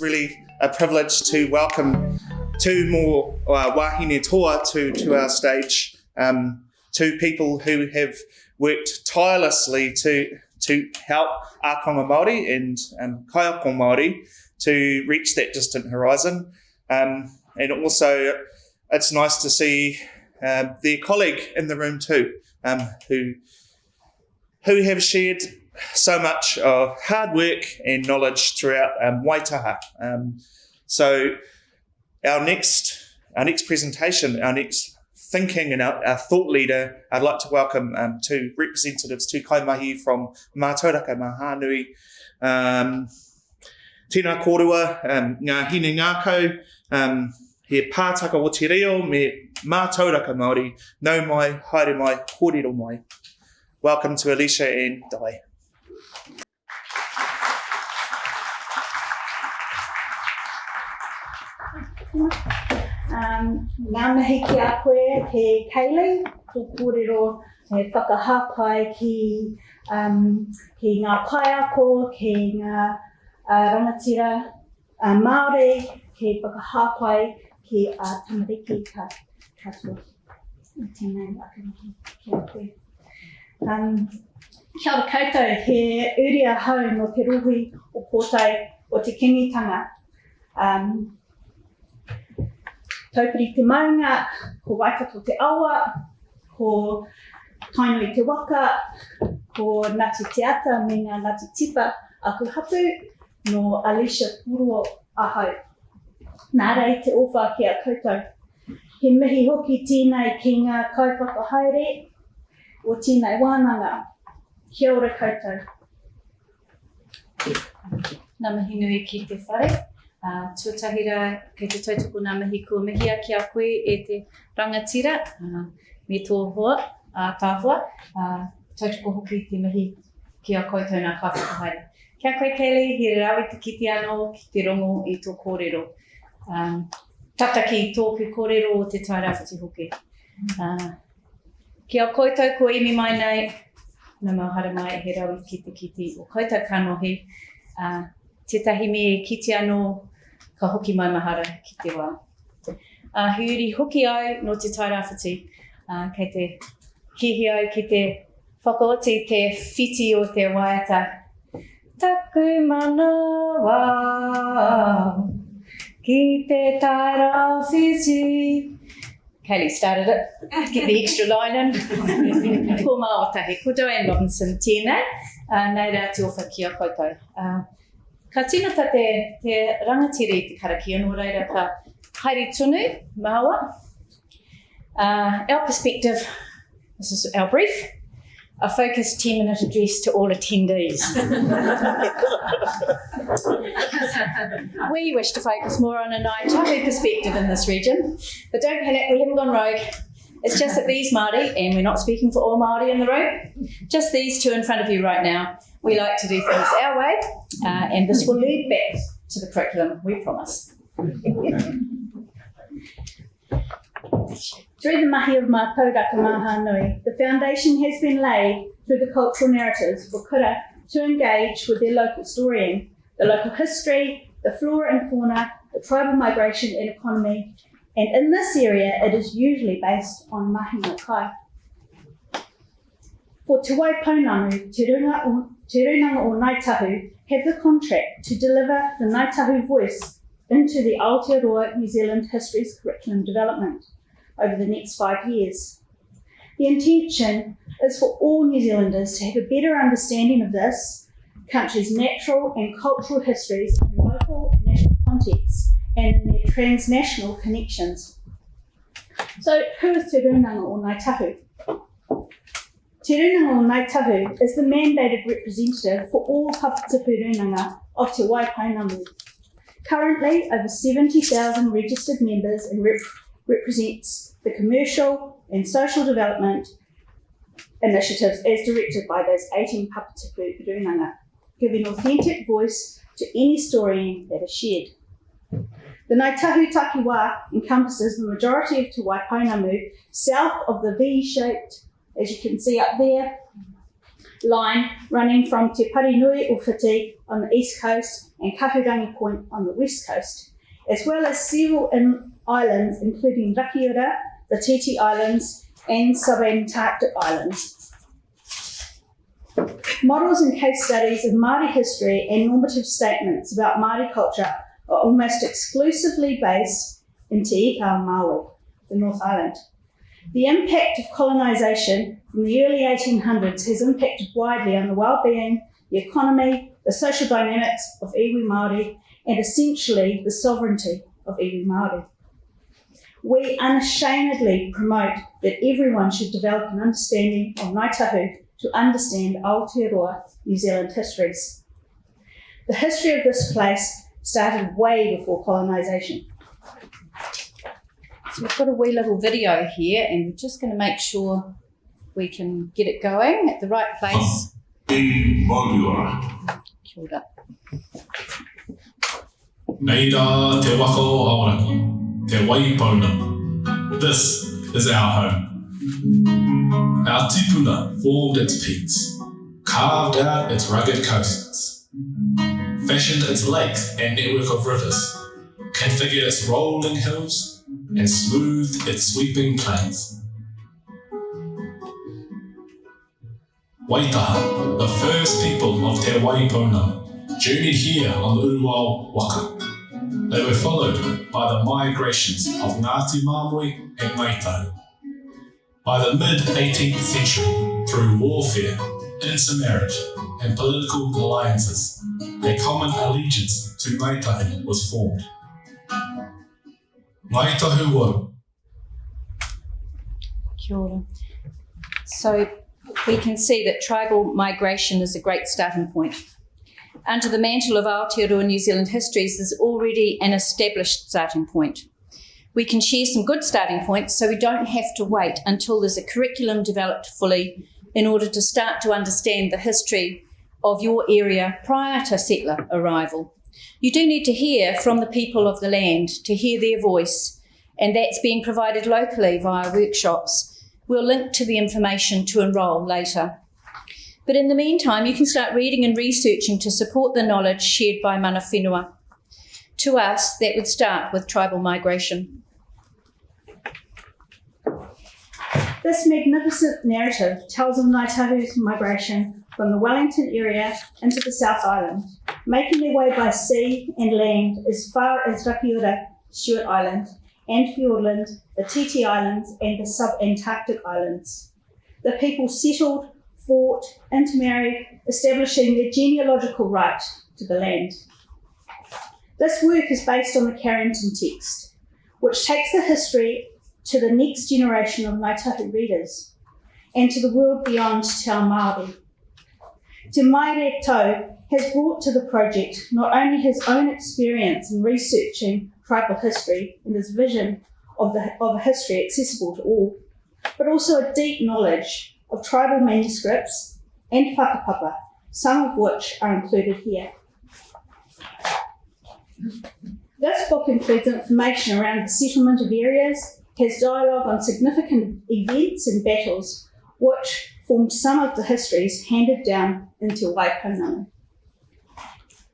really a privilege to welcome two more uh, wahine toa to, to our stage. Um, two people who have worked tirelessly to to help Ākonga Māori and um, Māori to reach that distant horizon. Um, and also, it's nice to see uh, their colleague in the room too, um, who who have shared so much of hard work and knowledge throughout um, Waitaha. Um, so our next our next presentation, our next thinking and our, our thought leader, I'd like to welcome um, two representatives, two kaimahi from Mātauraka Mahanui, um, Tēnā kōrua, um, ngā hine ngākau, um, he pātaka o te reo me mātauraka Māori, nau mai, haere mai, kōrero mai. Welcome to Alicia and Dai. Um, ngā mihi ki a koe he Kaylee, tō kōrero e whakahapai ki, um, ki ngā kaiako, ki ngā uh, rangatira uh, Māori, ki whakahapai ki a uh, tamariki ka katoa. Tēnei waka ki a koe. Um, kia ora koutou, he uria hau no te ruhi o kōtai o te kingitanga. Um, taupiri te maunga, ko waikato te awa, ko taino i te waka, ko Ngati Te Ata me ngā Ngati Tipa aku hapu no Alicia Puro ahau. Nā rei te ofa ki a koutou. He mihi hoki tēnei ki ngā kaiwhakahaere o tēnei wānanga. Kia ora koutou. Nā mihi nui ki te whare. Uh, tuatahira kei te tautoko nā mihi kua mihia ki a koe e te rangatira uh, me tō hoa, uh, tāhua, uh, tautoko hoki te mihi ki a koutou nā kawhakahaere. Kia koe Kelly, he rawi te kiti anō ki te rongo i tō kōrero. Um, tataki tōku kōrero o te tairawhiti hoki. Uh, ki a koutou ko imi mai nei, nā mahara mai he rawi ki te kiti o koutou kanohi. Uh, tētahi me kiti anō ka hoki mai mahara ki te wā. Uh, hiuri hoki au no te tairawhiti, uh, kei te kihi au ki te whakaoti te whiti o te waiata. Taku mana wā, ki te tairawhiti. Kelly started it. Get the extra line in. ko mā o tahi. Ko Joanne Robinson tēnei. Uh, nei rā te ofa ki a koutou. Uh, Ka tinata te, te rangatiri i te karaki anō reira ka haere tunu, māua. Uh, our perspective, this is our brief, a focused 10 minute address to all attendees. we wish to focus more on a Ngāi Tahu perspective in this region, but don't panic, we haven't gone rogue. It's just that these Māori, and we're not speaking for all Māori in the room, just these two in front of you right now, we like to do things our way, uh, and this will lead back to the curriculum, we promise. Through the mahi of Mātauraka Mahanui, the foundation has been laid through the cultural narratives for kura to engage with their local storying, the local history, the flora and fauna, the tribal migration and economy, and in this area it is usually based on mahi no kai. For Te Waipounamu, Te Runga Te Runanga o Ngāi Tahu have the contract to deliver the Ngāi Tahu voice into the Aotearoa New Zealand History's curriculum development over the next five years. The intention is for all New Zealanders to have a better understanding of this country's natural and cultural histories in local and national contexts and their transnational connections. So, who is Te Runanga o Ngāi Tahu? Te Runanga o Ngāi is the mandated representative for all Runanga of Te Waipounamu. Currently, over 70,000 registered members and rep- represents the commercial and social development initiatives as directed by those 18 Papatipu Runanga, giving authentic voice to any story that is shared. The Ngāi Tahu Takiwā encompasses the majority of Te Waipounamu south of the V-shaped, as you can see up there, line running from Te Parinui o Whiti on the east coast and Kahurangi Point on the west coast, as well as several in- islands including Rakiura, the Titi Islands, and subantarctic islands. Models and case studies of Māori history and normative statements about Māori culture are almost exclusively based in Te Ika Maui, the North Island. The impact of colonisation from the early 1800s has impacted widely on the well-being, the economy, the social dynamics of iwi Māori, and essentially the sovereignty of iwi Māori. We unashamedly promote that everyone should develop an understanding of Ngāi to understand Aotearoa New Zealand histories. The history of this place started way before colonisation. We've got a wee little video here, and we're just going to make sure we can get it going at the right place. Kia ora. Te waka o Aoraki, te Waipounamu. This is our home. Our tipuna formed its peaks, carved out its rugged coasts, fashioned its lakes and network of rivers, configured its rolling hills, and smoothed its sweeping plains. Waitaha, the first people of Te Waipounamu, journeyed here on the Uruao Waka. They were followed by the migrations of Ngāti Māmoe and Ngāi Tahu. By the mid 18th century, through warfare, intermarriage, and political alliances, a common allegiance to Ngāi Tahu was formed. Waru, Kia. So we can see that tribal migration is a great starting point. Under the mantle of Aotearoa New Zealand histories, there's already an established starting point. We can share some good starting points so we don't have to wait until there's a curriculum developed fully in order to start to understand the history of your area prior to settler arrival. You do need to hear from the people of the land, to hear their voice, and that's being provided locally via workshops. We'll link to the information to enrol later. But in the meantime, you can start reading and researching to support the knowledge shared by mana whenua. To us, that would start with tribal migration. This magnificent narrative tells of Ngāi Tahu's migration from the Wellington area into the South Island, making their way by sea and land as far as Rakiura, Stewart Island, and Fiordland, the Titi Islands, and the sub-Antarctic Islands. The people settled, fought, intermarried, establishing their genealogical right to the land. This work is based on the Carrington text, which takes the history to the next generation of Ngāi readers and to the world beyond Te Ao Māori. Te Maire Tau has brought to the project not only his own experience in researching tribal history and his vision of, the, of a history accessible to all, but also a deep knowledge of tribal manuscripts and whakapapa, some of which are included here. This book includes information around the settlement of areas, has dialogue on significant events and battles, which formed some of the histories handed down into Waipunanga.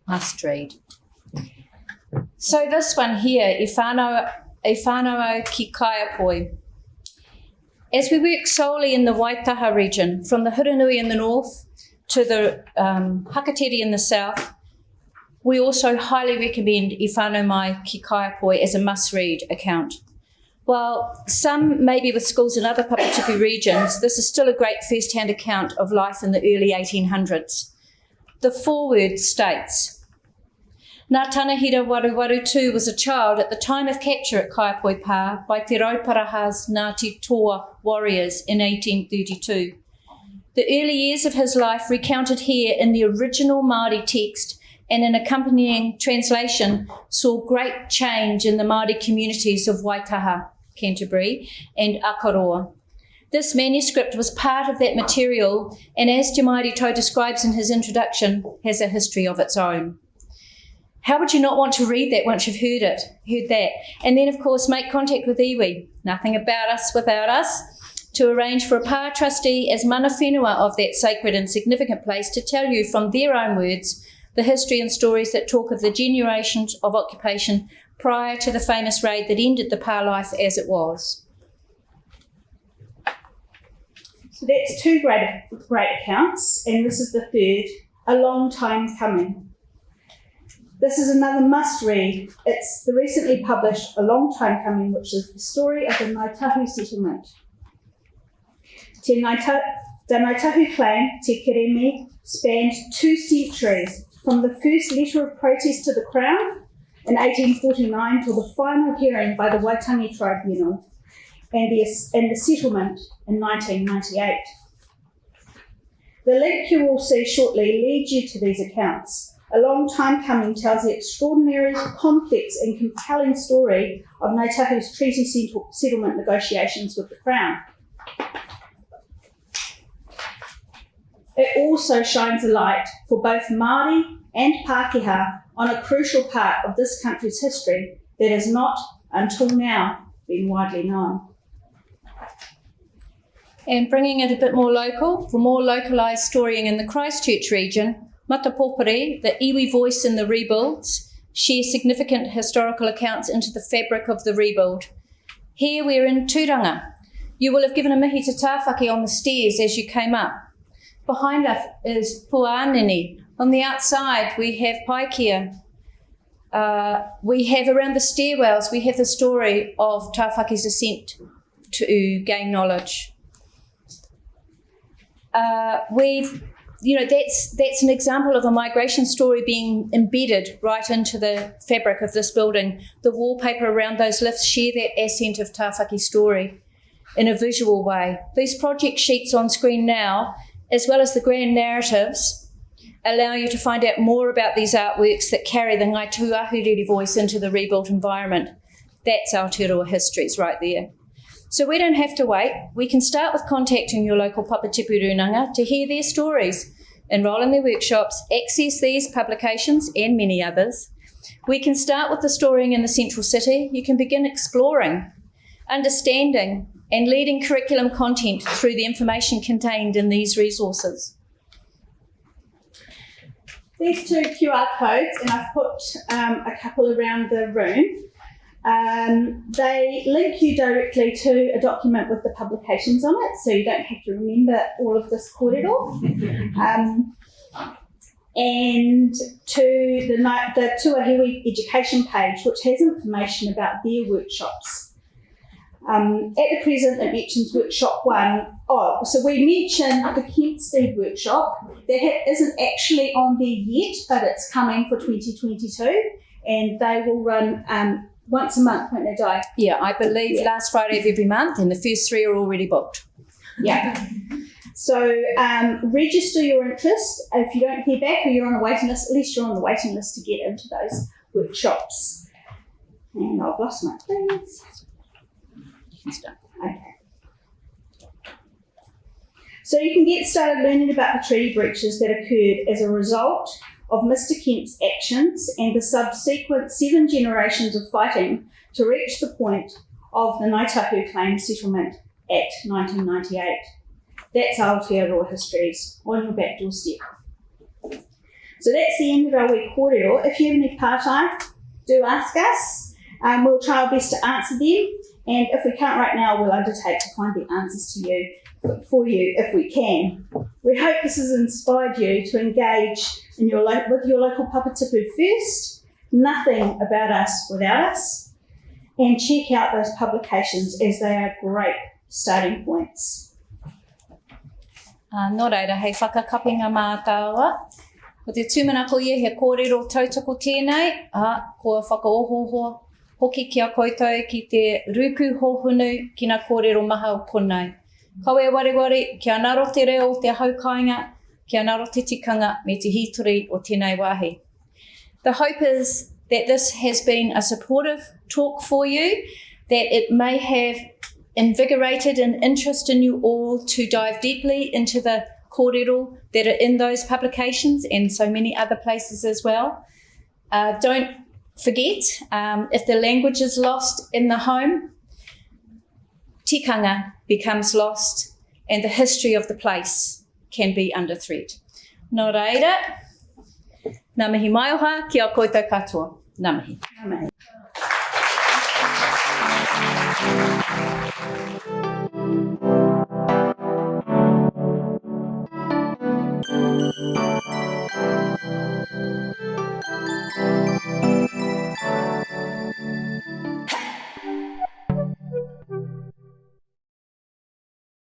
Must read. So this one here, e whānau, e whānau ki Kaiapoi. As we work solely in the Waitaha region, from the Hurunui in the north to the um, in the south, we also highly recommend I whānau mai ki Kaiapoi as a must-read account. While some maybe with schools in other Papatipu regions, this is still a great first-hand account of life in the early 1800s. The foreword states, Natanahira Waruwaru was a child at the time of capture at Kaiapoi Pā by Te Rauparahas Ngāti Toa warriors in 1832. The early years of his life recounted here in the original Māori text and an accompanying translation saw great change in the Māori communities of Waitaha, Canterbury, and Akaroa. This manuscript was part of that material, and as Te Maire Tau describes in his introduction, has a history of its own. How would you not want to read that once you've heard it, heard that? And then, of course, make contact with iwi. Nothing about us without us. to arrange for a pa trustee as mana whenua of that sacred and significant place to tell you from their own words the history and stories that talk of the generations of occupation prior to the famous raid that ended the pa life as it was. So that's two great, great accounts, and this is the third, a long time coming. This is another must read. It's the recently published A Long Time Coming, which is the story of the Ngāi Tahu settlement. Te Naita, the Ngāi Tahu clan, Te spanned two centuries, from the first letter of protest to the Crown in 1849 till the final hearing by the Waitangi Tribunal and the, and the settlement in 1998. The link you will see shortly leads you to these accounts. A long time coming tells the extraordinary, complex, and compelling story of Ngāi Tahu's treaty settlement negotiations with the Crown. It also shines a light for both Māori and Pākehā on a crucial part of this country's history that has not, until now, been widely known and bringing it a bit more local for more localised storying in the Christchurch region, Matapopore, the iwi voice in the rebuilds, share significant historical accounts into the fabric of the rebuild. Here we're in Turanga. You will have given a mihi to Tāwhaki on the stairs as you came up. Behind us is Puanini. On the outside we have Paikea. Uh, we have around the stairwells, we have the story of Tāwhaki's ascent to gain knowledge uh, we've you know that's that's an example of a migration story being embedded right into the fabric of this building. The wallpaper around those lifts share that ascent of Tāwhaki story in a visual way. These project sheets on screen now, as well as the grand narratives, allow you to find out more about these artworks that carry the Ngai Tuahuriri voice into the rebuilt environment. That's Aotearoa histories right there. So we don't have to wait. We can start with contacting your local Papatipu Runanga to hear their stories, enrol in their workshops, access these publications and many others. We can start with the storying in the central city. You can begin exploring, understanding, and leading curriculum content through the information contained in these resources. These two QR codes, and I've put um, a couple around the room. Um, they link you directly to a document with the publications on it, so you don't have to remember all of this corridor. Um, and to the, the Tuahiwi education page, which has information about their workshops. Um, at the present, it mentions workshop one. Oh, so we mentioned the Kemp Deed workshop. That isn't actually on there yet, but it's coming for 2022, and they will run um, once a month, won't they, Di? Yeah, I believe yeah. last Friday of every month, and the first three are already booked. Yeah. So um, register your interest. If you don't hear back or you're on a waiting list, at least you're on the waiting list to get into those workshops. And I've lost my place. Okay. So you can get started learning about the treaty breaches that occurred as a result of Mr. Kemp's actions and the subsequent seven generations of fighting to reach the point of the Ngāi Tahu claim settlement Act 1998. That's Aotearoa Histories on your back doorstep. So that's the end of our week kōrero. If you have any part-time, do ask us. Um, we'll try our best to answer them. And if we can't right now, we'll undertake to find the answers to you for you if we can. We hope this has inspired you to engage in your with your local papatipu first, nothing about us without us, and check out those publications as they are great starting points. Uh, nō reira, hei whakakapinga mā tāua. Ko te tūmanako ia he kōrero tautoko tēnei, a, kua whakaohoho hoki koutou ki te ruku hohunu ki kōrero maha o konei. Kawe ware ware, kia naro te reo o te haukainga, kia naro te tikanga me te hitori o tēnei wāhi. The hope is that this has been a supportive talk for you, that it may have invigorated an interest in you all to dive deeply into the kōrero that are in those publications and so many other places as well. Uh, don't forget, um, if the language is lost in the home, tikanga becomes lost and the history of the place can be under threat. Nō reira, mihi mai oha ki a koutou katoa. Ngā mihi. Ngā mihi.